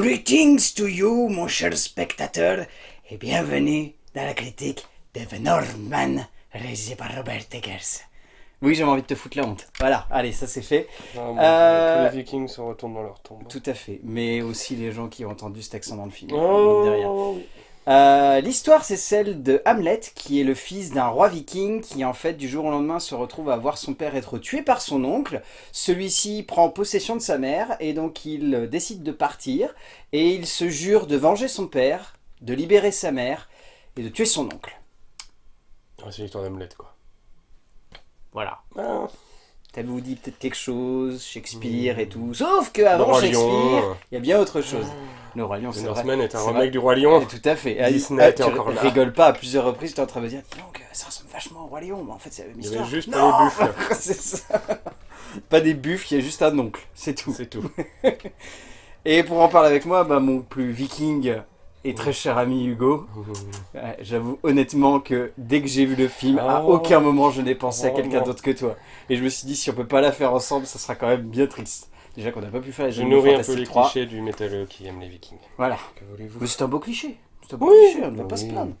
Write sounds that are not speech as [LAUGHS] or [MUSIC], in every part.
Greetings to you, mon cher spectateur, et bienvenue dans la critique de The Northman, réalisé par Robert Eggers. Oui, j'avais envie de te foutre la honte. Voilà, allez, ça c'est fait. Non, bon, Euh, Tous les vikings se retournent dans leur tombe. Tout à fait, mais aussi les gens qui ont entendu cet accent dans le film. Oh, derrière. Euh, L'histoire, c'est celle de Hamlet, qui est le fils d'un roi viking, qui en fait, du jour au lendemain, se retrouve à voir son père être tué par son oncle. Celui-ci prend possession de sa mère, et donc il euh, décide de partir, et il se jure de venger son père, de libérer sa mère, et de tuer son oncle. Ouais, c'est l'histoire d'Hamlet, quoi. Voilà. Ah, Ça vous dit peut-être quelque chose, Shakespeare et tout. Sauf qu'avant Shakespeare, Lion. il y a bien autre chose. Le Roi Lion, c'est vrai. Northman est un remake du Roi Lion. Et Tout à fait. Disney ah, était tu encore là. rigoles pas à plusieurs reprises, tu es en train de me dire, donc, ça ressemble vachement au Roi Lion, mais en fait c'est la même Il y avait juste Non pas les buffles. [LAUGHS] C'est ça. Pas des buffles, il y a juste un oncle, c'est tout. C'est tout. [LAUGHS] Et pour en parler avec moi, bah, mon plus viking et très cher ami Hugo, ouais, [LAUGHS] j'avoue honnêtement que dès que j'ai vu le film, à Oh. aucun moment je n'ai pensé à Oh, quelqu'un non. d'autre que toi. Et je me suis dit, si on peut pas la faire ensemble, ça sera quand même bien triste. Déjà qu'on n'a pas pu faire les Je nourris un peu les 3. clichés du métalleux qui aime les vikings. Voilà. Que voulez-vous Mais c'est un beau cliché. C'est un beau Oui. cliché, on ne va pas se plaindre.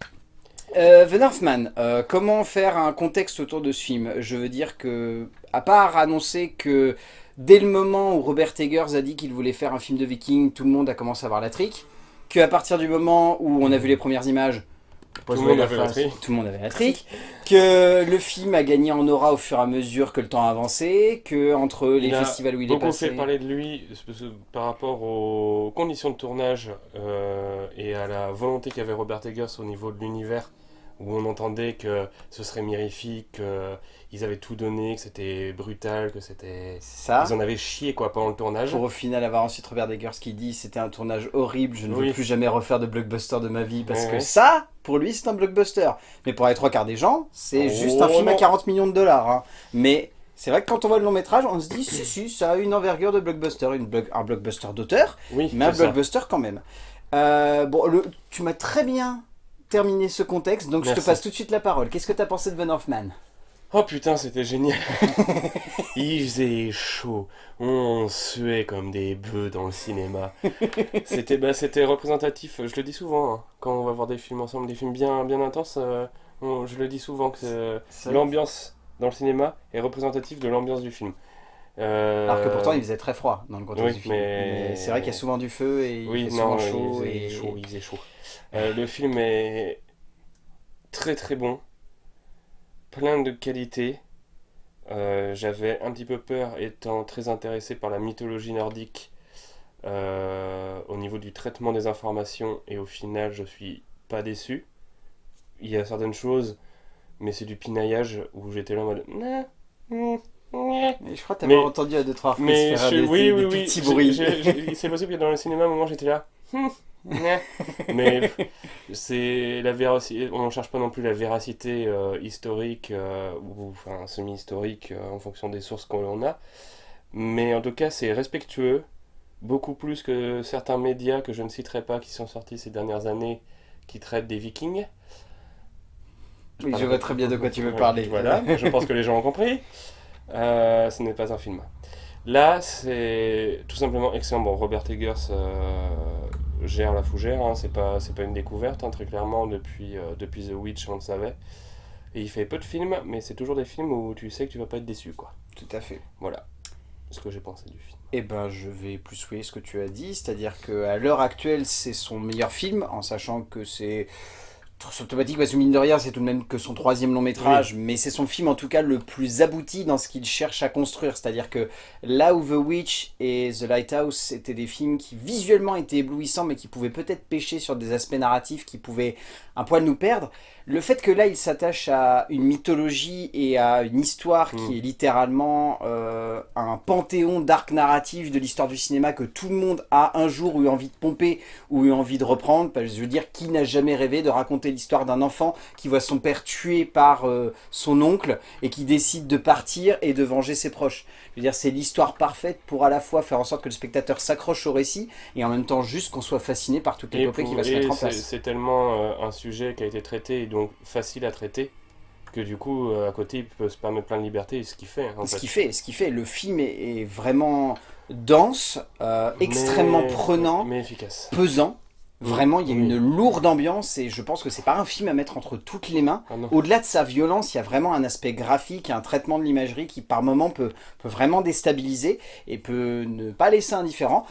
Euh, The Northman, euh, comment faire un contexte autour de ce film? Je veux dire que, à part annoncer que dès le moment où Robert Eggers a dit qu'il voulait faire un film de viking, tout le monde a commencé à voir la trique, qu'à partir du moment où on a vu les premières images, Tout le monde avait la trique. tout le monde avait la trique, que le film a gagné en aura au fur et à mesure que le temps a avancé, que entre les a festivals où il est passé... fait parler de lui parce que par rapport aux conditions de tournage euh, et à la volonté qu'avait Robert Eggers au niveau de l'univers, où on entendait que ce serait mirifique, qu'ils avaient tout donné, que c'était brutal, que c'était... Ça Ils en avaient chié quoi pendant le tournage. Pour au final avoir ensuite Robert Eggers qui dit c'était un tournage horrible, je ne veux plus jamais refaire de blockbuster de ma vie parce Ouais, que ouais. ça, pour lui, c'est un blockbuster. Mais pour les trois quarts des gens, c'est Oh, juste un film à non. 40 millions de dollars. hein. Mais c'est vrai que quand on voit le long métrage, on se dit si, si, ça a une envergure de blockbuster, une un blockbuster d'auteur, Oui, mais un ça. blockbuster quand même. Euh, bon, le- tu m'as très bien terminé ce contexte, donc je te passe tout de suite la parole. Qu'est-ce que tu as pensé de Van Hoffman Oh putain, c'était génial. [LAUGHS] Il faisait chaud. On suait comme des bœufs dans le cinéma. C'était bah, c'était représentatif, je le dis souvent, hein, quand on va voir des films ensemble, des films bien, bien intenses, euh, on- je le dis souvent que euh, l'ambiance dans le cinéma est représentative de l'ambiance du film. Euh, Alors que pourtant il faisait très froid dans le contexte oui, du film. mais- c'est vrai qu'il y a souvent du feu et il Oui, fait souvent non, chaud. il et... chaud, il faisait chaud. [LAUGHS] Euh, le film est très très bon, plein de qualités. Euh, J'avais un petit peu peur, étant très intéressé par la mythologie nordique, euh, au niveau du traitement des informations, et au final, je suis pas déçu. Il y a certaines choses, mais c'est du pinaillage où j'étais là en mode. Nah, mm, ouais. Mais je crois que t'as Mais- pas entendu à deux trois reprises Mais faire je- des, oui, des- oui, des oui. petits bruits. C'est possible que dans le cinéma, à un moment, j'étais là. [LAUGHS] Mais c'est la véracité. On ne cherche pas non plus la véracité euh, historique euh, ou enfin semi-historique euh, en fonction des sources qu'on a. Mais en tout cas, c'est respectueux, beaucoup plus que certains médias que je ne citerai pas qui sont sortis ces dernières années qui traitent des Vikings. Oui, je vois très bien de quoi tu veux parler. Voilà, je pense que les gens ont compris. [LAUGHS] Euh, ce n'est pas un film. Là, c'est tout simplement excellent. Bon, Robert Eggers euh, gère la fougère, hein, c'est pas, c'est pas une découverte, hein, très clairement, depuis, euh, depuis The Witch, on le savait. Et il fait peu de films, mais c'est toujours des films où tu sais que tu vas pas être déçu, quoi. Tout à fait. Voilà ce que j'ai pensé du film. Eh ben, je vais plus souhaiter ce que tu as dit, c'est-à-dire qu'à l'heure actuelle, c'est son meilleur film, en sachant que c'est très automatique, parce que mine de rien, c'est tout de même que son troisième long métrage, mais c'est son film en tout cas le plus abouti dans ce qu'il cherche à construire, c'est-à-dire que là où The Witch et The Lighthouse étaient des films qui visuellement étaient éblouissants, mais qui pouvaient peut-être pêcher sur des aspects narratifs qui pouvaient un poil nous perdre, le fait que là il s'attache à une mythologie et à une histoire qui est littéralement euh, un panthéon d'arcs narratifs de l'histoire du cinéma que tout le monde a un jour eu envie de pomper ou eu envie de reprendre. Parce que Je veux dire, qui n'a jamais rêvé de raconter l'histoire d'un enfant qui voit son père tué par euh, son oncle et qui décide de partir et de venger ses proches? Je veux dire, c'est l'histoire parfaite pour à la fois faire en sorte que le spectateur s'accroche au récit et en même temps juste qu'on soit fasciné par toute l'épopée qui va se et mettre en place. c'est tellement euh, un sujet qui a été traité et donc facile à traiter que du coup, euh, à côté, il peut se permettre plein de liberté, ce qu'il fait. En ce qu'il fait, ce qu'il fait. Le film est, est vraiment dense, euh, extrêmement Mais- prenant, Mais efficace. pesant. Vraiment, il y a Oui. une lourde ambiance et je pense que c'est pas un film à mettre entre toutes les mains. Ah. Au-delà de sa violence, il y a vraiment un aspect graphique et un traitement de l'imagerie qui par moment peut, peut vraiment déstabiliser et peut ne pas laisser indifférent.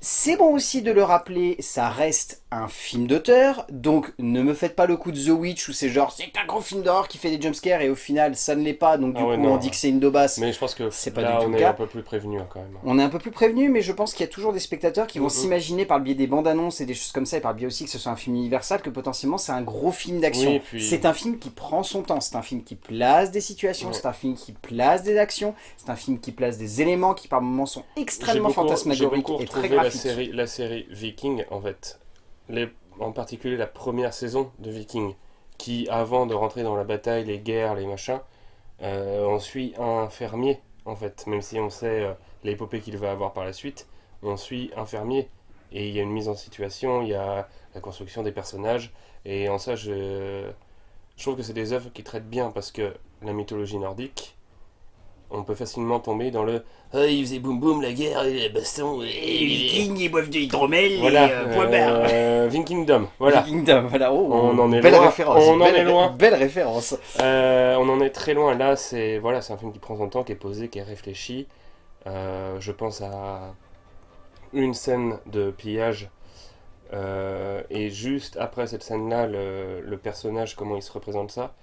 C'est bon aussi de le rappeler, ça reste un film d'auteur, donc ne me faites pas le coup de The Witch où c'est genre c'est un gros film d'horreur qui fait des jumpscares et au final ça ne l'est pas, donc du Ah ouais, coup non. on dit que c'est une daubasse. Mais je pense que C'est pas là, du tout on est cas. un peu plus prévenu hein, quand même. On est un peu plus prévenu, mais je pense qu'il y a toujours des spectateurs qui vont s'imaginer par le biais des bandes annonces et des choses comme ça, et par le biais aussi que ce soit un film universal, que potentiellement c'est un gros film d'action. Oui, puis- C'est un film qui prend son temps, c'est un film qui place des situations, Ouais. c'est un film qui place des actions, c'est un film qui place des éléments qui par moments sont extrêmement beaucoup- fantasmagoriques beaucoup et très la graphiques. série, la série Viking, en fait. Les, en particulier la première saison de Viking, qui, avant de rentrer dans la bataille, les guerres, les machins, euh, on suit un fermier, en fait. Même si on sait euh, l'épopée qu'il va avoir par la suite, on suit un fermier. Et il y a une mise en situation, il y a la construction des personnages. Et en ça, je, je trouve que c'est des œuvres qui traitent bien, parce que la mythologie nordique, on peut facilement tomber dans le ah, il faisait boum boum la guerre et les bastons. Et les Vikings, ils boivent de l'hydromel, Voilà, et euh, point barre. euh, [LAUGHS] Vikingdom, voilà. Vikingdom, voilà. Oh, On en est belle loin, référence. on en est loin. Belle référence. Euh, on en est très loin. Là, c'est voilà, c'est un film qui prend son temps, qui est posé, qui est réfléchi. Euh, je pense à une scène de pillage. euh, et juste après cette scène-là, le, le personnage, comment il se représente ça,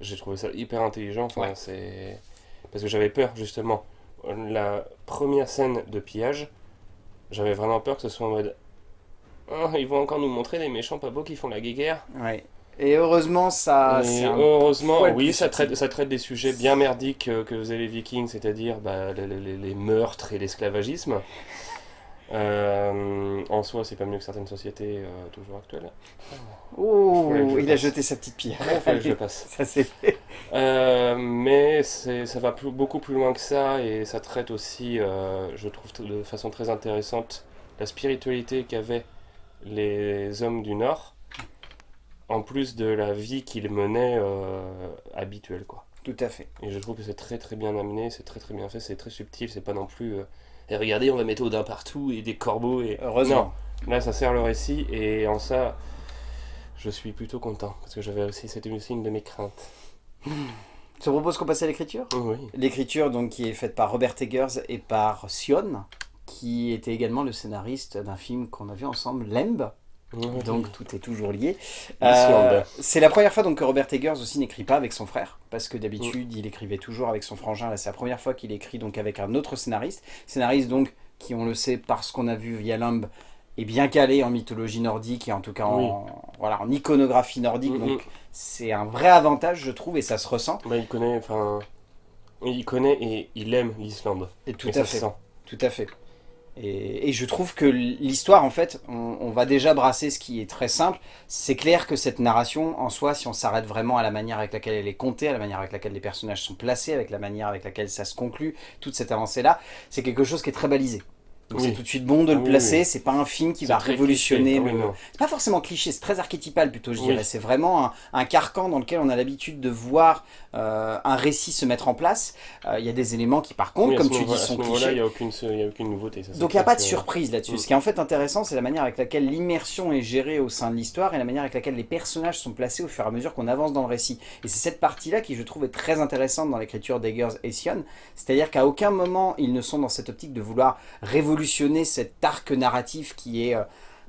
j'ai trouvé ça hyper intelligent. Enfin, Ouais. c'est parce que j'avais peur justement. La première scène de pillage, j'avais vraiment peur que ce soit en mode. Ah, ils vont encore nous montrer des méchants pas beaux qui font la guéguerre. Ouais. Et heureusement, ça. Et heureusement, oui, ça traite, ça traite des sujets bien merdiques que faisaient les Vikings, c'est-à-dire bah, les, les- les meurtres et l'esclavagisme. Euh, en soi, c'est pas mieux que certaines sociétés euh, toujours actuelles. Oh, il a jeté sa petite pierre. Il fallait que je le passe. [LAUGHS] Ça c'est fait. Euh, mais ça va plus- beaucoup plus loin que ça et ça traite aussi, je trouve de façon très intéressante, la spiritualité qu'avaient les hommes du Nord, en plus de la vie qu'ils menaient habituelle. Quoi. Tout à fait. Et je trouve que c'est très très bien amené, c'est très très bien fait, c'est très subtil, c'est pas non plus... et regardez, on va mettre Odin partout et des corbeaux et... Heureusement. Non, là ça sert le récit et en ça, je suis plutôt content, parce que j'avais aussi, c'était aussi une de mes craintes. Je te propose qu'on passe à l'écriture Oui. L'écriture donc qui est faite par Robert Eggers et par Sion, qui était également le scénariste d'un film qu'on a vu ensemble, Lemb. Oui. Donc tout est toujours lié. Euh, c'est la première fois donc que Robert Eggers aussi n'écrit pas avec son frère, parce que d'habitude il écrivait toujours avec son frangin. Là c'est la première fois qu'il écrit donc avec un autre scénariste. Scénariste donc qui on le sait parce qu'on a vu via Limb est bien calé en mythologie nordique et en tout cas en, voilà, en iconographie nordique. Mhm. Donc c'est un vrai avantage je trouve et ça se ressent. Bah, il connaît, enfin, il connaît et il aime l'Islande. Et tout et à fait. Tout à fait. Et, je trouve que l'histoire, en fait, on, on va déjà brasser ce qui est très simple. C'est clair que cette narration, en soi, si on s'arrête vraiment à la manière avec laquelle elle est contée, à la manière avec laquelle les personnages sont placés, avec la manière avec laquelle ça se conclut, toute cette avancée-là, c'est quelque chose qui est très balisé. Donc Oui. c'est tout de suite bon de le Oui, placer, oui. c'est pas un film qui va révolutionner cliché. Ah le- c'est pas forcément cliché, c'est très archétypal plutôt, je dirais. C'est vraiment un, un carcan dans lequel on a l'habitude de voir euh, un récit se mettre en place. Euh, Il y a des éléments qui, par contre, comme tu dis, sont clichés. il n'y a, aucune- il y a aucune nouveauté. ça, Donc il n'y a pas de surprise là-dessus. Mm. Ce qui est en fait intéressant, c'est la manière avec laquelle l'immersion est gérée au sein de l'histoire et la manière avec laquelle les personnages sont placés au fur et à mesure qu'on avance dans le récit. Et c'est cette partie-là qui, je trouve, est très intéressante dans l'écriture d'Eggers et Sion. C'est-à-dire qu'à aucun moment, ils ne sont dans cette optique de vouloir révolutionner cet arc narratif qui est euh,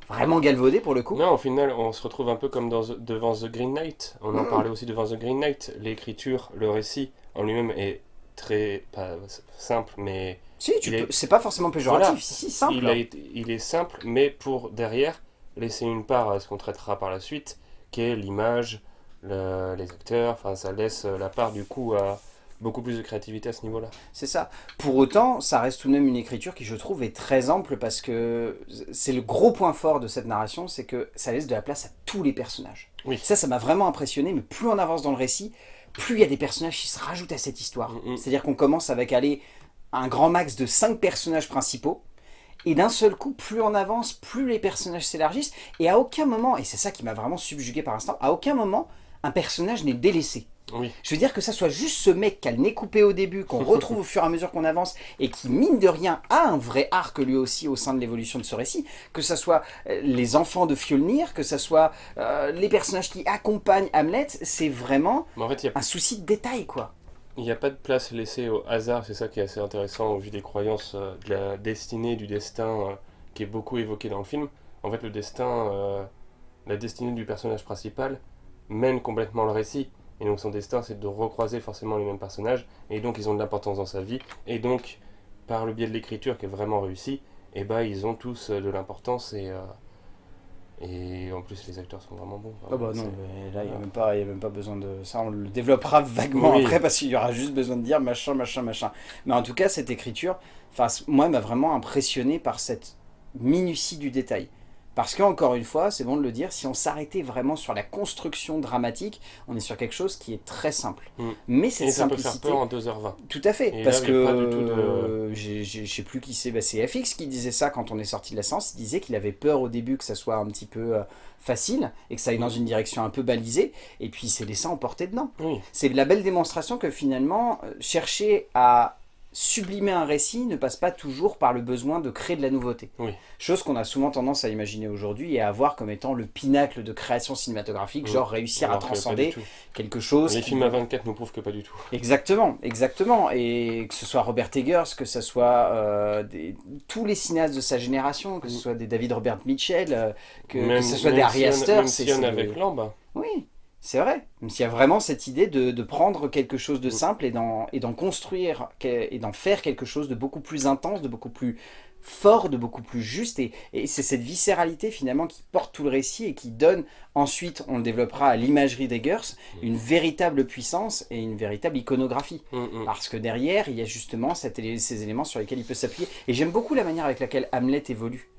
vraiment galvaudé pour le coup. Non, au final, on se retrouve un peu comme dans, The- devant The Green Knight. On en Mm. parlait aussi devant The Green Knight. L'écriture, le récit en lui-même est très pas simple, mais Si, tu peux- c'est pas forcément péjoratif, Voilà. si, si, simple. il, a été- il est simple, mais pour derrière laisser une part à ce qu'on traitera par la suite, qui est l'image, le- les acteurs. Enfin, ça laisse la part du coup à beaucoup plus de créativité à ce niveau-là. C'est ça. Pour autant, ça reste tout de même une écriture qui, je trouve, est très ample parce que c'est le gros point fort de cette narration, c'est que ça laisse de la place à tous les personnages. Oui. Ça, ça m'a vraiment impressionné, mais plus on avance dans le récit, plus il y a des personnages qui se rajoutent à cette histoire. Mm, mm. C'est-à-dire qu'on commence avec aller un grand max de 5 personnages principaux, et d'un seul coup, plus on avance, plus les personnages s'élargissent, et à aucun moment, et c'est ça qui m'a vraiment subjugué par instant, à aucun moment, un personnage n'est délaissé. Oui. Je veux dire que ça soit juste ce mec qui a le nez coupé au début, qu'on [LAUGHS] retrouve au fur et à mesure qu'on avance, et qui, mine de rien, a un vrai arc lui aussi au sein de l'évolution de ce récit, que ça soit euh, les enfants de Fjolnir, que ça soit euh, les personnages qui accompagnent Hamlet, c'est vraiment en fait, a un souci de détail, quoi. Il n'y a pas de place laissée au hasard, c'est ça qui est assez intéressant au vu des croyances euh, de la destinée, du destin, euh, qui est beaucoup évoqué dans le film. En fait, le destin, la destinée du personnage principal mène complètement le récit. Et donc son destin, c'est de recroiser forcément les mêmes personnages, et donc ils ont de l'importance dans sa vie. Et donc, par le biais de l'écriture qui est vraiment réussi, et bah ils ont tous euh, de l'importance et... euh, et en plus, les acteurs sont vraiment bons. Ah bah non, mais là, il n'y a, même pas- y a même pas besoin de... Ça, on le développera vaguement Oui. après, parce qu'il y aura juste besoin de dire machin, machin, machin. Mais en tout cas, cette écriture, moi, elle m'a vraiment impressionné par cette minutie du détail. Parce que, encore une fois, c'est bon de le dire, si on s'arrêtait vraiment sur la construction dramatique, on est sur quelque chose qui est très simple. Mm. Mais cette Et ça peut faire simplicité... peur en 2h20. Tout à fait, Et parce là, que je sais plus qui c'est, bah, c'est FX qui disait ça quand on est sorti de la séance, il disait qu'il avait peur au début que ça soit un petit peu euh, facile et que ça aille dans une direction un peu balisée, et puis il s'est laissé emporter dedans. Oui, C'est la belle démonstration que finalement, euh, chercher à sublimer un récit ne passe pas toujours par le besoin de créer de la nouveauté. Oui. Chose qu'on a souvent tendance à imaginer aujourd'hui et à voir comme étant le pinacle de création cinématographique, Oui. genre réussir à alors transcender quelque chose. Les qui- films à 24 nous prouvent que pas du tout. Exactement, exactement. Et que ce soit Robert Eggers, que ce soit euh, des- tous les cinéastes de sa génération, que ce Mm. soit des David Robert Mitchell, euh, que, ce soit des on- Astor, même avec Lamb. Oui, c'est vrai. S'il y a vraiment cette idée de, de prendre quelque chose de Mm. simple et d'en construire et d'en faire quelque chose de beaucoup plus intense, de beaucoup plus fort, de beaucoup plus juste. Et, et c'est cette viscéralité finalement qui porte tout le récit et qui donne ensuite, on le développera à l'imagerie d'Eggers, une véritable puissance et une véritable iconographie. Mm, mm. Parce que derrière, il y a justement ces éléments sur lesquels il peut s'appuyer. Et j'aime beaucoup la manière avec laquelle Hamlet évolue.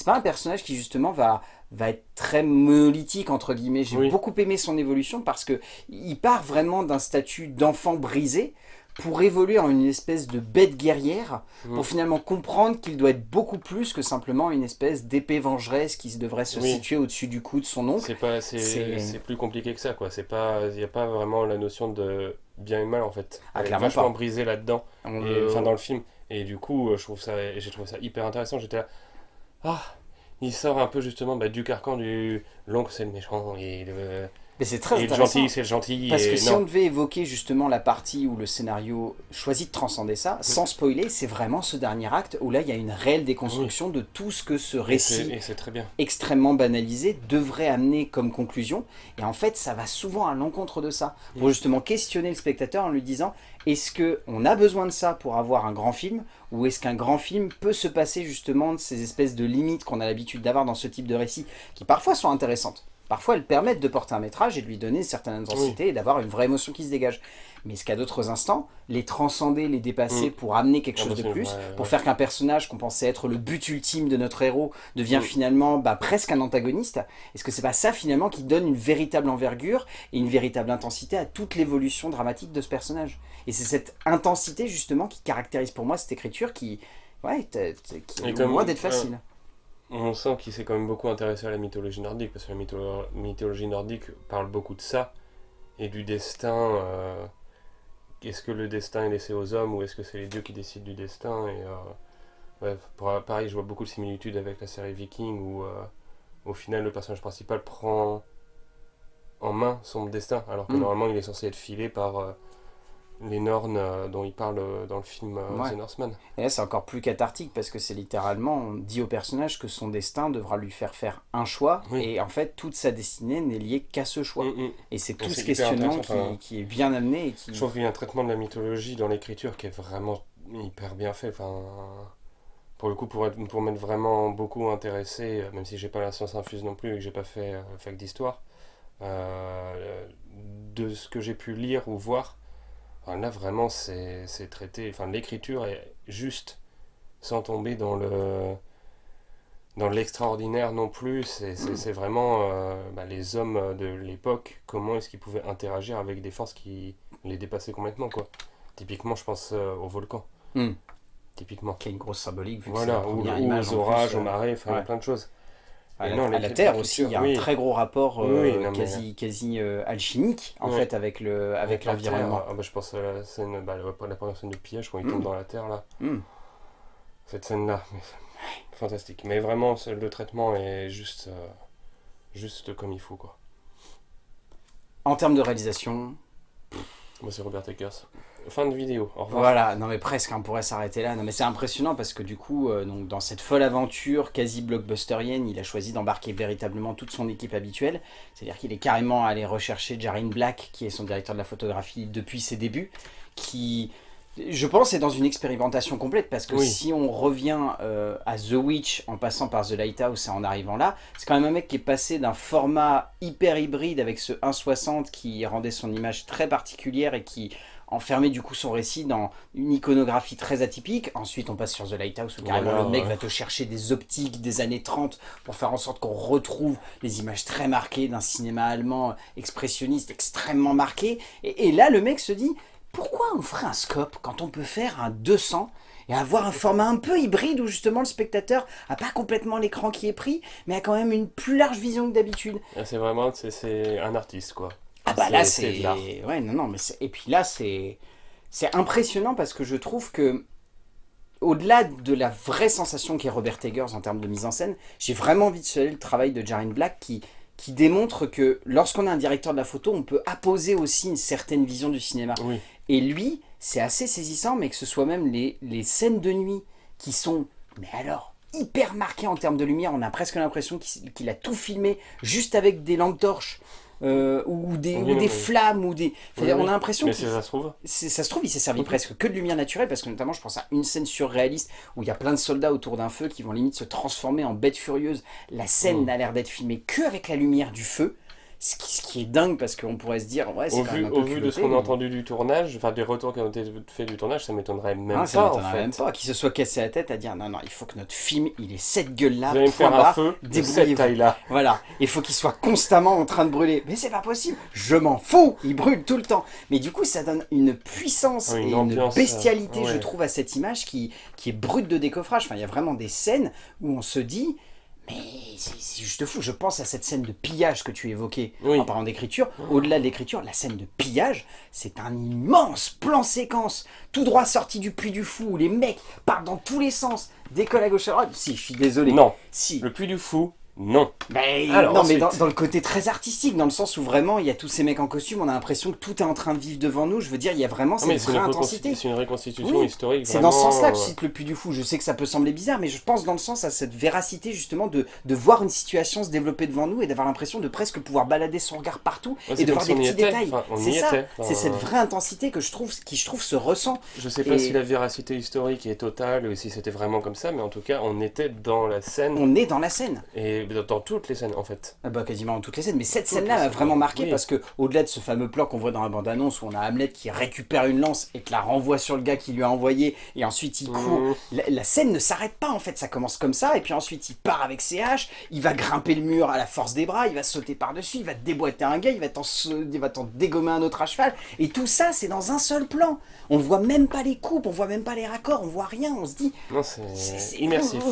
C'est pas un personnage qui justement va, va être très monolithique, entre guillemets. J'ai Oui. beaucoup aimé son évolution parce que il part vraiment d'un statut d'enfant brisé pour évoluer en une espèce de bête guerrière, Mm. pour finalement comprendre qu'il doit être beaucoup plus que simplement une espèce d'épée vengeresse qui devrait se Oui. situer au-dessus du cou de son oncle. C'est plus compliqué que ça, quoi. Il y a pas vraiment la notion de bien et mal en fait. Ah, Elle est vachement brisée là-dedans, enfin dans le film. Et du coup, euh, je trouve ça, et j'ai trouvé ça hyper intéressant. J'étais là, ah, il sort un peu justement bah, du carcan du l'oncle c'est le méchant et le, Mais c'est très et intéressant. gentil c'est gentil. Parce et que si non. on devait évoquer justement la partie où le scénario choisit de transcender ça, sans spoiler, c'est vraiment ce dernier acte où là il y a une réelle déconstruction de tout ce que ce récit et c'est très bien. extrêmement banalisé devrait amener comme conclusion. Et en fait, ça va souvent à l'encontre de ça, pour justement questionner le spectateur en lui disant est-ce que on a besoin de ça pour avoir un grand film ou est-ce qu'un grand film peut se passer justement de ces espèces de limites qu'on a l'habitude d'avoir dans ce type de récit, qui parfois sont intéressantes. Parfois, elles permettent de porter un métrage et de lui donner une certaine intensité et d'avoir une vraie émotion qui se dégage. Mais est-ce qu'à d'autres instants, les transcender, les dépasser Mm. pour amener quelque chose de plus, pour ouais. faire qu'un personnage qu'on pensait être le but ultime de notre héros devient Mm. finalement bah, presque un antagoniste Est-ce que c'est pas ça finalement qui donne une véritable envergure et une véritable intensité à toute l'évolution dramatique de ce personnage? Et c'est cette intensité justement qui caractérise pour moi cette écriture qui, ouais, qui est loin d'être euh, facile. On sent qu'il s'est quand même beaucoup intéressé à la mythologie nordique, parce que la mytho- mythologie nordique parle beaucoup de ça, et du destin. euh, est-ce que le destin est laissé aux hommes, ou est-ce que c'est les dieux qui décident du destin Et euh, ouais, pour- pareil, je vois beaucoup de similitudes avec la série Viking, où euh, au final le personnage principal prend en main son destin, alors que Mm. normalement il est censé être filé par les Nornes euh, dont il parle euh, dans le film euh, Ouais. The Northman. Et là c'est encore plus cathartique parce que c'est littéralement, on dit au personnage que son destin devra lui faire faire un choix Oui. et en fait toute sa destinée n'est liée qu'à ce choix. Mm, mm. Et c'est tout ce questionnement qui, enfin, qui est bien amené et qui... Je trouve qu'il y a un traitement de la mythologie dans l'écriture qui est vraiment hyper bien fait. Enfin, pour le coup, pour, être, pour m'être vraiment beaucoup intéressé, même si j'ai pas la science infuse non plus et que j'ai pas fait fac d'histoire, euh, de ce que j'ai pu lire ou voir, enfin, là vraiment c'est traité. Enfin, l'écriture est juste, sans tomber dans le dans l'extraordinaire non plus. C'est vraiment euh, bah, les hommes de l'époque, comment est-ce qu'ils pouvaient interagir avec des forces qui les dépassaient complètement, quoi. Typiquement, je pense euh, au volcan. Hmm. Typiquement. qui a une grosse symbolique vu que Voilà, c'est la ou, ou aux orages, aux euh, marées, enfin, il y a ouais. plein de choses. À, Et la, non, à la Terre aussi. Il y a un très gros rapport euh, Oui, non, mais- quasi, quasi euh, alchimique en fait avec le avec l'environnement. ah bah, je pense à la scène, bah, la première scène de pillage quand il Mm. tombe dans la terre là. Hmm. Cette scène-là, mais c'est [LAUGHS] fantastique. Mais vraiment, le traitement est juste, euh, juste comme il faut quoi. En termes de réalisation, Moi, c'est Robert Eggers. Fin de vidéo. Au revoir. Voilà, non mais presque, on pourrait s'arrêter là. Non mais c'est impressionnant parce que du coup, euh, donc, dans cette folle aventure quasi blockbusterienne, il a choisi d'embarquer véritablement toute son équipe habituelle. C'est-à-dire qu'il est carrément allé rechercher Jarin Black, qui est son directeur de la photographie depuis ses débuts, qui, je pense, est dans une expérimentation complète parce que Oui. si on revient euh, à The Witch en passant par The Lighthouse et en arrivant là, c'est quand même un mec qui est passé d'un format hyper hybride avec ce 1.60 qui rendait son image très particulière et qui enfermait du coup son récit dans une iconographie très atypique. Ensuite, on passe sur The Lighthouse où carrément Voilà, le mec ouais. va te chercher des optiques des années 30 pour faire en sorte qu'on retrouve les images très marquées d'un cinéma allemand expressionniste extrêmement marqué. Et, et là, le mec se dit pourquoi on ferait un scope quand on peut faire un 200 et avoir un format un peu hybride où justement le spectateur a pas complètement l'écran qui est pris, mais a quand même une plus large vision que d'habitude? Là, C'est vraiment, c'est un artiste quoi. Ah bah là C'est- ouais non non mais et puis là c'est c'est impressionnant parce que je trouve que au-delà de la vraie sensation qu'est Robert Eggers en termes de mise en scène, j'ai vraiment envie de saluer le travail de Jarin Black qui qui démontre que lorsqu'on a un directeur de la photo, on peut apposer aussi une certaine vision du cinéma. Oui. Et lui, c'est assez saisissant, mais que ce soit même les, les scènes de nuit qui sont, mais alors, hyper marquées en termes de lumière. On a presque l'impression qu'il qu'il a tout filmé juste avec des lampes torches. Euh, ou des, Oui, ou non, des mais- flammes, ou des... Oui, on a l'impression si ça se trouve. ça se trouve, il s'est servi presque que de lumière naturelle, parce que notamment, je pense à une scène surréaliste où il y a plein de soldats autour d'un feu qui vont limite se transformer en bêtes furieuses. La scène Mhm. n'a l'air d'être filmée que avec la lumière du feu, ce qui, ce qui est dingue, parce qu'on pourrait se dire, ouais, c'est Au quand vu, même un au peu vu de ce qu'on a mais- entendu du tournage, enfin des retours qui ont été faits du tournage, ça m'étonnerait même pas ça en m'étonnerait fait. même pas qu'il se soit cassé la tête à dire non, non, il faut que notre film, il ait cette gueule-là, allez me point faire un barre, feu de débrouillez-vous. cette taille-là. Voilà, il faut qu'il soit constamment en train de brûler. Mais c'est pas possible, je m'en fous, il brûle tout le temps. Mais du coup, ça donne une puissance Oui, une et une ambiance, bestialité, euh, je trouve, à cette image qui, qui est brute de décoffrage. Enfin, il y a vraiment des scènes où on se dit, mais c'est juste fou. Je pense à cette scène de pillage que tu évoquais Oui. en parlant d'écriture. Au-delà de l'écriture, la scène de pillage, c'est un immense plan séquence, tout droit sorti du puits du fou, où les mecs partent dans tous les sens, décollent à gauche à droite. Si, je suis désolé. Non, Si. le puits du fou, non. Ben, Alors, non, mais dans, dans le côté très artistique, dans le sens où vraiment il y a tous ces mecs en costume, on a l'impression que tout est en train de vivre devant nous. Je veux dire, il y a vraiment cette mais c'est vraie une, intensité. c'est une reconstitution Oui, historique. C'est dans ce sens-là que euh, je cite le Puy du Fou. Je sais que ça peut sembler bizarre, mais je pense dans le sens à cette véracité justement de, de voir une situation se développer devant nous et d'avoir l'impression de presque pouvoir balader son regard partout ouais, et de voir des petits était. détails. Enfin, C'est ça, c'est cette vraie intensité que je trouve, qui je trouve se ressent. Je sais pas Et- si la véracité historique est totale ou si c'était vraiment comme ça, mais en tout cas, on était dans la scène On est dans la scène. et dans, dans toutes les scènes en fait. Ah bah, quasiment dans toutes les scènes, mais cette scène-là m'a vraiment marqué oui. parce que au-delà de ce fameux plan qu'on voit dans la bande-annonce où on a Hamlet qui récupère une lance et te la renvoie sur le gars qui lui a envoyé et ensuite il court. Mmh. La, la scène ne s'arrête pas en fait, ça commence comme ça et puis ensuite il part avec ses haches, il va grimper le mur à la force des bras, il va sauter par-dessus, il va te déboîter un gars, il va t'en dégommer un autre à cheval et tout ça c'est dans un seul plan. On voit même pas les coupes, on voit même pas les raccords, on voit rien, on se dit Non, c'est immersif.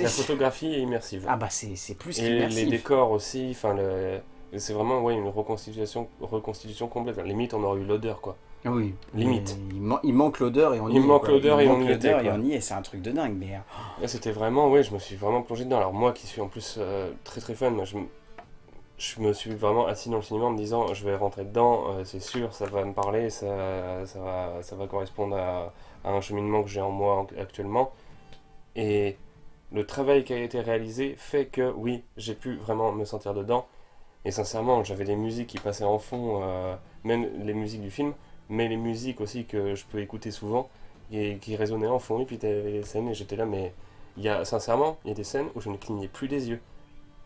La photographie est immersive. Ah bah c'est plus et les qu'immersif. décors aussi, enfin le... c'est vraiment ouais, une reconstitution, reconstitution complète. Limite, on aurait eu l'odeur quoi. Oui, Limite. Il, man- il manque l'odeur et on y Il est, manque l'odeur et manque on y était, et on y est, c'est un truc de dingue. Mais Là, c'était vraiment, ouais, je me suis vraiment plongé dedans. Alors moi qui suis en plus euh, très très fan, moi, je, me- je me suis vraiment assis dans le cinéma en me disant je vais rentrer dedans, euh, c'est sûr, ça va me parler, ça, ça, va, ça va correspondre à, à un cheminement que j'ai en moi en- actuellement. Et le travail qui a été réalisé fait que oui, j'ai pu vraiment me sentir dedans. Et sincèrement, j'avais des musiques qui passaient en fond, euh, même les musiques du film, mais les musiques aussi que je peux écouter souvent et qui résonnaient en fond. Et puis t'avais les scènes et j'étais là, mais il y a sincèrement, il y a des scènes où je ne clignais plus des yeux.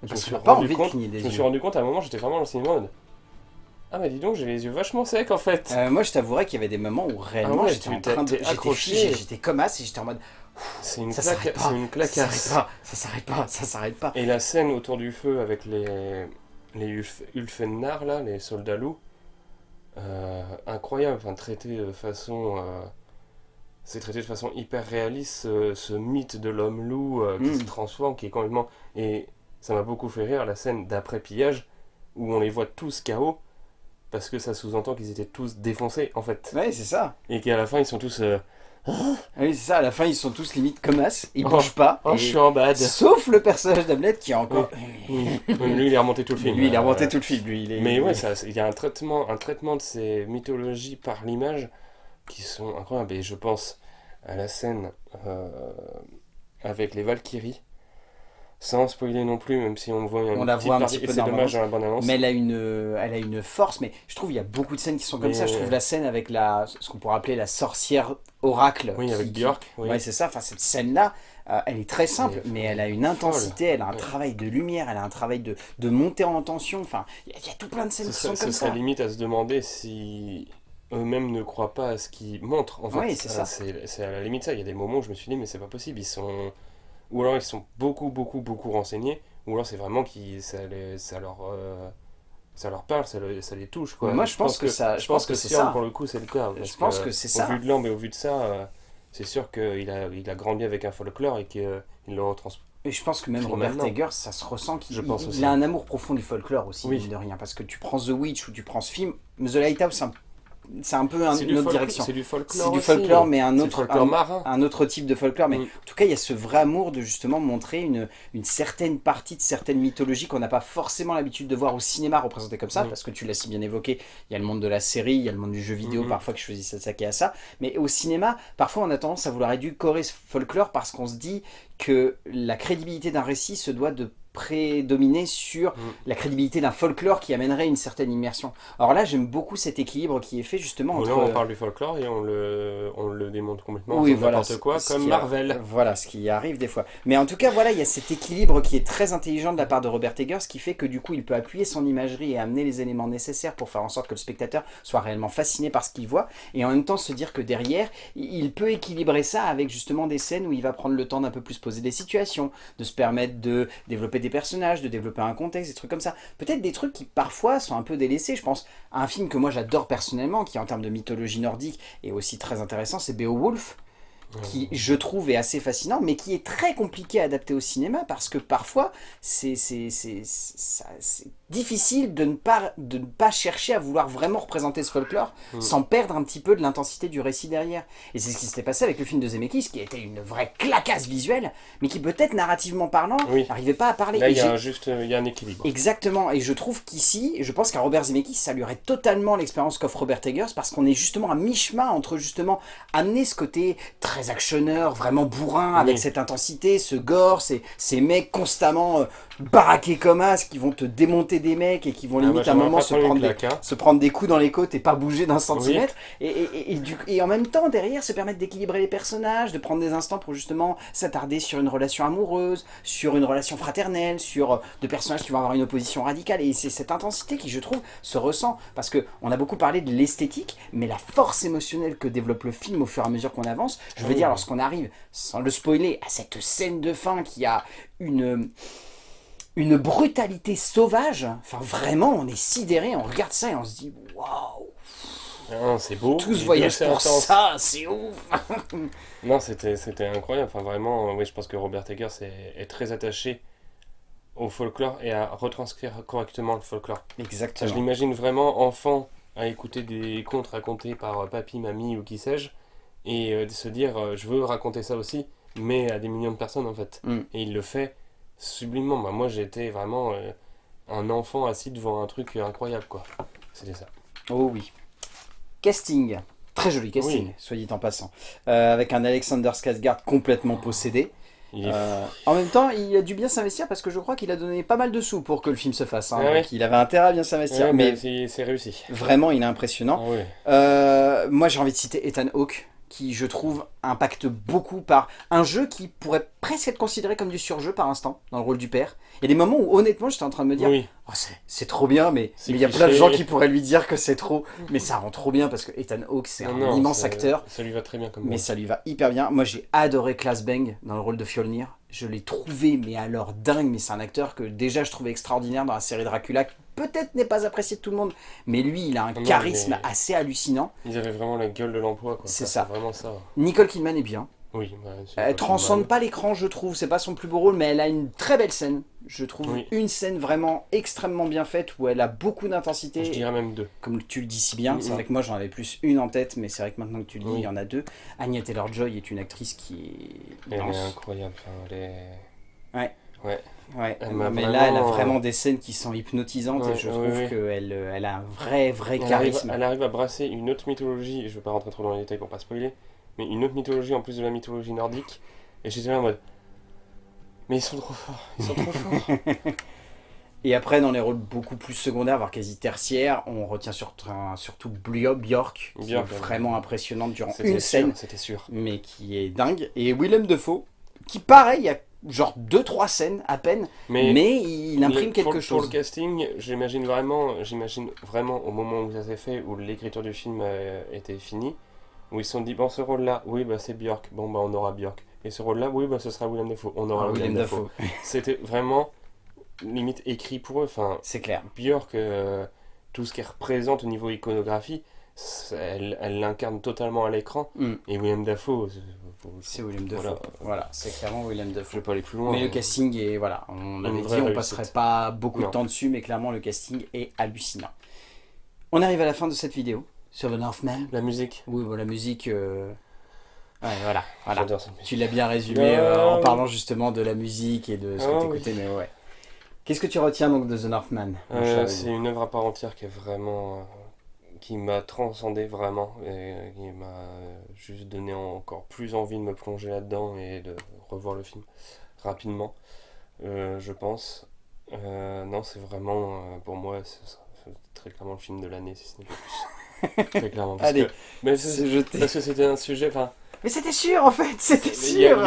Je me suis rendu compte- Je me suis rendu compte à un moment, j'étais vraiment dans le cinéma mode Ah, bah dis donc, j'ai les yeux vachement secs en fait. Euh, moi, je t'avouerais qu'il y avait des moments où réellement Ah ouais, j'étais en train de. J'étais figé, j'étais comme as et j'étais en mode. c'est une, Ça claque, pas. une claquasse. ça s'arrête pas, ça s'arrête pas. Et la scène autour du feu avec les, les Ulf- là, les soldats loups, euh, incroyable, enfin traité de façon. euh, c'est traité de façon hyper réaliste, ce, ce mythe de l'homme loup qui Mm. se transforme, qui est complètement. Et ça m'a beaucoup fait rire la scène d'après pillage où on les voit tous KO parce que ça sous-entend qu'ils étaient tous défoncés en fait. Ouais, c'est ça. Et qu'à la fin ils sont tous. euh, Oui, c'est ça. À la fin, ils sont tous limite comme as. Ils Oh. bougent pas. Oh, et- je suis en bad. Sauf le personnage d'Hamlet qui est encore. Oui. Oui, Lui il est remonté tout le film. Lui, il Euh, remonté tout le film. Lui, il est. Mais ouais, ça- il y a un traitement, un traitement de ces mythologies par l'image qui sont incroyables. Et je pense à la scène euh, avec les Valkyries, sans spoiler non plus, même si on voit On la voit un petit et peu c'est dans la dommage dans la bande-annonce. Mais elle a, une, elle a une force, mais je trouve il y a beaucoup de scènes qui sont comme Mais- ça. Je trouve la scène avec la, ce qu'on pourrait appeler la sorcière oracle. Oui, qui- avec Björk. Oui. Ouais, c'est ça. Enfin, cette scène-là, euh, elle est très simple, mais folle. elle a une intensité, elle a un Ouais. travail de lumière, elle a un travail de, de montée en tension. Enfin, il y, y a tout plein de scènes qui sont ce comme ça. limite à se demander si eux-mêmes ne croient pas à ce qu'ils montrent. En fait. Oui, c'est Ah, ça. C'est c'est à la limite ça. Il y a des moments où je me suis dit, mais c'est pas possible. Ils sont. Ou alors ils sont beaucoup, beaucoup, beaucoup renseignés, ou alors c'est vraiment qu'ils ça, les- ça leur. euh, Ça leur parle, ça, le- ça les touche quoi. Moi, je pense que ça- je pense que c'est ça. pour le coup c'est le cas. Je pense que c'est ça. Au vu de l'ambe et au vu de ça, euh, c'est sûr qu'il a, il a grandi avec un folklore et qu'il le retransmet. Et je pense que même Robert. Eggers, ça se ressent qu'il a un amour profond du folklore aussi, Oui. mine de rien. Parce que tu prends The Witch ou tu prends ce film, The Lighthouse, c'est un, c'est un peu un- une autre direction. C'est du folklore. C'est du aussi. folklore, mais un autre, folklore un- marin. un autre type de folklore. Mais Mm. en tout cas, il y a ce vrai amour de justement montrer une, une certaine partie de certaines mythologies qu'on n'a pas forcément l'habitude de voir au cinéma représentées comme ça, Mm. parce que tu l'as si bien évoqué, il y a le monde de la série, il y a le monde du jeu vidéo, Mhm. parfois qui choisit de s'attaquer à ça. Mais au cinéma, parfois on a tendance à vouloir édulcorer ce folklore parce qu'on se dit que la crédibilité d'un récit se doit de prédominer sur Mm. la crédibilité d'un folklore qui amènerait une certaine immersion. Alors là, j'aime beaucoup cet équilibre qui est fait justement entre... Là, on parle du folklore et on le, on le démonte complètement. Oui, voilà, N'importe quoi, comme qui a- Marvel. Voilà, ce qui arrive des fois. Mais en tout cas, voilà, il y a cet équilibre qui est très intelligent de la part de Robert Eggers, qui fait que du coup, il peut appuyer son imagerie et amener les éléments nécessaires pour faire en sorte que le spectateur soit réellement fasciné par ce qu'il voit, et en même temps se dire que derrière, il peut équilibrer ça avec justement des scènes où il va prendre le temps d'un peu plus poser des situations, de se permettre de développer des personnages, de développer un contexte, des trucs comme ça. Peut-être des trucs qui parfois sont un peu délaissés. Je pense à un film que moi j'adore personnellement, qui en termes de mythologie nordique est aussi très intéressant, c'est Beowulf qui je trouve est assez fascinant, mais qui est très compliqué à adapter au cinéma parce que parfois c'est difficile de ne, pas, de ne pas chercher à vouloir vraiment représenter ce folklore Mm. sans perdre un petit peu de l'intensité du récit derrière. Et c'est ce qui s'était passé avec le film de Zemeckis qui était une vraie clacasse visuelle, mais qui peut-être narrativement parlant Oui. n'arrivait pas à parler. Là, il y a juste, il y a un équilibre. Exactement, et je trouve qu'ici, je pense qu'à Robert Zemeckis, ça lui aurait totalement l'expérience qu'offre Robert Eggers, parce qu'on est justement à mi-chemin entre justement amener ce côté très actionneur, vraiment bourrin, avec Oui. cette intensité, ce gore, ces, ces mecs constamment euh, baraqués comme as, qui vont te démonter des mecs et qui vont Ah, limite à un moment se prendre des, hein. se prendre des coups dans les côtes et pas bouger d'un centimètre, et, et, et- et du- et en même temps, derrière, se permettre d'équilibrer les personnages, de prendre des instants pour justement s'attarder sur une relation amoureuse, sur une relation fraternelle, sur euh, de personnages qui vont avoir une opposition radicale. Et c'est cette intensité qui, je trouve, se ressent. Parce que on a beaucoup parlé de l'esthétique, mais la force émotionnelle que développe le film au fur et à mesure qu'on avance, je veux Oui. dire, lorsqu'on arrive, sans le spoiler, à cette scène de fin qui a une une brutalité sauvage, enfin vraiment on est sidéré, on regarde ça et on se dit waouh, Ah, c'est beau. tout ce Et voyage c'est pour intense. ça, c'est ouf. [LAUGHS] Non, c'était c'était incroyable. Enfin, vraiment, euh, oui, je pense que Robert Eggers est, est très attaché au folklore et à retranscrire correctement le folklore. Ça, je Exactement. l'imagine vraiment enfant à écouter des contes racontés par euh, papy, mamie ou qui sais-je, et euh, de se dire euh, je veux raconter ça aussi, mais à des millions de personnes en fait. Mm. Et il le fait sublimement. Bah, moi j'étais vraiment euh, un enfant assis devant un truc incroyable quoi. C'était ça. Oh oui. Casting. Très joli casting, Oui. soit dit en passant. Euh, avec un Alexander Skarsgård complètement possédé. Euh, en même temps, il a dû bien s'investir parce que je crois qu'il a donné pas mal de sous pour que le film se fasse. hein. Ah ouais. Donc il avait intérêt à bien s'investir. Ouais, mais mais c'est c'est réussi. vraiment, il est impressionnant. Ah ouais. Euh, moi, j'ai envie de citer Ethan Hawke, qui, je trouve, impacte beaucoup par un jeu qui pourrait presque être considéré comme du surjeu par instant, dans le rôle du père. Il y a des moments où, honnêtement, j'étais en train de me dire Oui. Oh, c'est- trop bien, mais il y a plein de gens qui pourraient lui dire que c'est trop. Mais ça rend trop bien parce que Ethan Hawke, c'est un non, immense acteur. Ça lui va très bien comme Mais ça lui va hyper bien. Moi, j'ai adoré Klaas Bang dans le rôle de Fjolnir. Je l'ai trouvé, mais alors dingue. Mais c'est un acteur que déjà je trouvais extraordinaire dans la série Dracula, qui peut-être n'est pas apprécié de tout le monde. Mais lui, il a un Non, charisme mais- assez hallucinant. Ils avaient vraiment la gueule de l'emploi quoi. C'est Ça, ça. Vraiment ça. Nicole Kidman est bien. Oui, bah, Elle transcende pas l'écran, je trouve. C'est pas son plus beau rôle, mais elle a une très belle scène. Je trouve Oui. une scène vraiment extrêmement bien faite où elle a beaucoup d'intensité. Je dirais même deux. Comme tu le dis si bien, c'est vrai que moi j'en avais plus une en tête, mais c'est vrai que maintenant que tu le dis, Oui. il y en a deux. Anya Taylor-Joy est une actrice qui est Elle est incroyable. Enfin, elle est... Ouais. Ouais. Ouais, Elle mais là, elle a vraiment- vraiment des scènes qui sont hypnotisantes et je trouve ouais. qu'elle euh, elle a un vrai, vrai Elle arrive, charisme. elle arrive à brasser une autre mythologie, et je ne veux pas rentrer trop dans les détails pour pas spoiler, mais une autre mythologie en plus de la mythologie nordique. Et j'étais là en mode. Mais ils sont trop forts, ils sont trop forts. [LAUGHS] Et après, dans les rôles beaucoup plus secondaires, voire quasi tertiaires, on retient surtout, surtout Björk, qui Björk, est ouais. vraiment impressionnante durant une sûr, scène, C'était sûr. mais qui est dingue. Et Willem Dafoe, qui pareil, il y a genre 2-3 scènes à peine, Mais, mais il imprime quelque pour, Pour chose. le casting, j'imagine vraiment, vraiment au moment où ça s'est fait, où l'écriture du film euh, était finie, où ils se sont dit, bon, ce rôle-là, oui, bah c'est Björk, bon, bah on aura Björk. Et ce rôle-là, oui, bah ce sera William Dafoe, on aura Ah, William. Dafoe, [LAUGHS] C'était vraiment limite écrit pour eux. Enfin, c'est clair. Björk, euh, tout ce qu'elle représente au niveau iconographie, elle elle l'incarne totalement à l'écran. Mm. Et William Dafoe, c'est- Willem Dafoe. Voilà. Voilà, c'est clairement Willem je Dafoe. vais pas aller plus loin. Mais le casting est, voilà, on avait dit, on réussite. passerait pas beaucoup de temps dessus, mais clairement le casting est hallucinant. On arrive à la fin de cette vidéo sur The Northman. La musique, Oui, bon, la musique, euh, ouais, voilà, voilà. Tu l'as bien résumé euh, en oui. parlant justement de la musique et de ce que Ah, tu écoutais, mais ouais. Qu'est-ce que tu retiens donc de The Northman Euh, c'est une œuvre à part entière qui est vraiment. qui m'a transcendé vraiment et qui m'a juste donné encore plus envie de me plonger là-dedans et de revoir le film rapidement, je pense. Non, c'est vraiment, pour moi, c'est très clairement le film de l'année, si ce n'est pas plus. Très clairement. Parce Allez, que, mais c'est- C'est jeté. parce que c'était un sujet. Enfin, Mais c'était sûr en fait, c'était sûr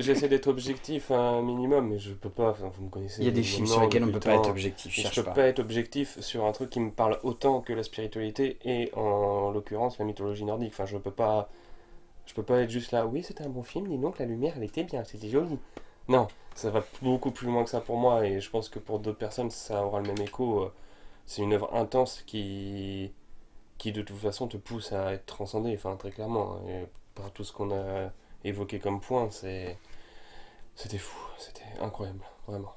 j'essaie d'être objectif un minimum, mais je peux pas. vous me connaissez. Il y a des films sur lesquels on depuis peut pas être objectif, Je cherche peux pas. pas être objectif sur un truc qui me parle autant que la spiritualité et en l'occurrence la mythologie nordique. Enfin, je peux pas, je peux pas être juste là. Oui, c'était un bon film. Dis donc, la lumière, elle était bien, c'était joli. Non, ça va beaucoup plus loin que ça pour moi et je pense que pour d'autres personnes, ça aura le même écho. Euh, C'est une œuvre intense qui, qui de toute façon te pousse à être transcendé. Enfin, très clairement. hein. Par tout ce qu'on a évoqué comme point, c'est, c'était fou, c'était incroyable, vraiment.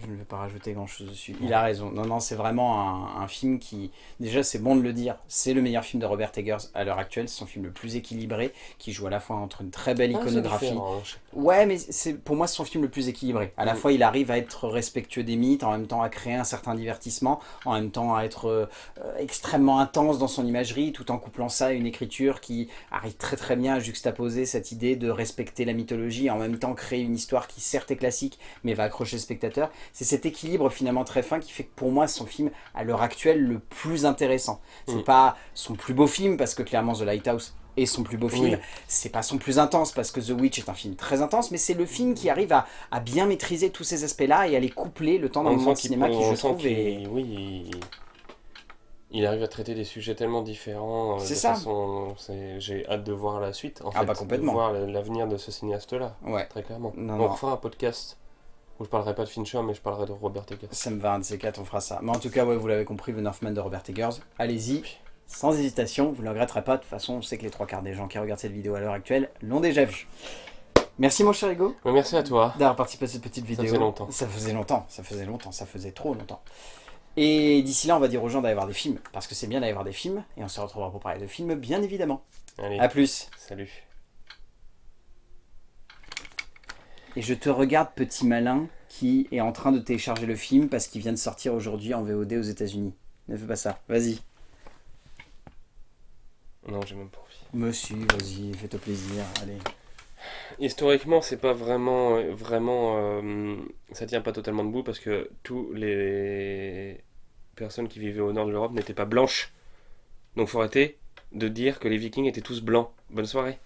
Je ne vais pas rajouter grand chose dessus. Il a raison. Non, non, c'est vraiment un, un film qui. Déjà, c'est bon de le dire. C'est le meilleur film de Robert Eggers à l'heure actuelle. C'est son film le plus équilibré, qui joue à la fois entre une très belle Ah, iconographie. sais Ouais, mais c'est pour moi c'est son film le plus équilibré. À la Mm. fois, il arrive à être respectueux des mythes, en même temps à créer un certain divertissement, en même temps à être euh, extrêmement intense dans son imagerie, tout en couplant ça à une écriture qui arrive très très bien à juxtaposer cette idée de respecter la mythologie, en même temps créer une histoire qui certes est classique, mais va accrocher le spectateur. C'est cet équilibre finalement très fin qui fait que pour moi son film à l'heure actuelle le plus intéressant. C'est Mm. pas son plus beau film parce que clairement The Lighthouse est son plus beau film. Oui. C'est pas son plus intense parce que The Witch est un film très intense, mais c'est le film qui arrive à, à bien maîtriser tous ces aspects-là et à les coupler le temps d'un moment de cinéma qui je trouve est... Oui, il, il arrive à traiter des sujets tellement différents. euh, C'est ça. J'ai hâte de voir la suite, en Ah fait, bah complètement. de voir l'avenir de ce cinéaste-là, Ouais, très clairement. Non, on non. fera un podcast où je parlerai pas de Fincher, mais je parlerai de Robert Eggers. ça me va, un de ces quatre, on fera ça. Mais en tout cas, ouais, vous l'avez compris, The Northman de Robert Eggers, allez-y, sans hésitation, vous ne le regretterez pas. De toute façon, on sait que les trois quarts des gens qui regardent cette vidéo à l'heure actuelle l'ont déjà vu. Merci mon cher Hugo Mais merci à toi. d'avoir participé à cette petite vidéo. faisait longtemps. Ça faisait longtemps, ça faisait longtemps, ça faisait trop longtemps. Et d'ici là, on va dire aux gens d'aller voir des films, parce que c'est bien d'aller voir des films, et on se retrouvera pour parler de films, bien évidemment. Allez, A plus. salut. Et je te regarde, petit malin, qui est en train de télécharger le film parce qu'il vient de sortir aujourd'hui en VOD aux États-Unis. Ne fais pas ça, vas-y. Non, j'ai même pas envie. Monsieur, vas-y, fais-toi plaisir, allez. Historiquement, c'est pas vraiment, euh, vraiment, euh, ça tient pas totalement debout parce que tous les personnes qui vivaient au nord de l'Europe n'étaient pas blanches. Donc faut arrêter de dire que les Vikings étaient tous blancs. Bonne soirée.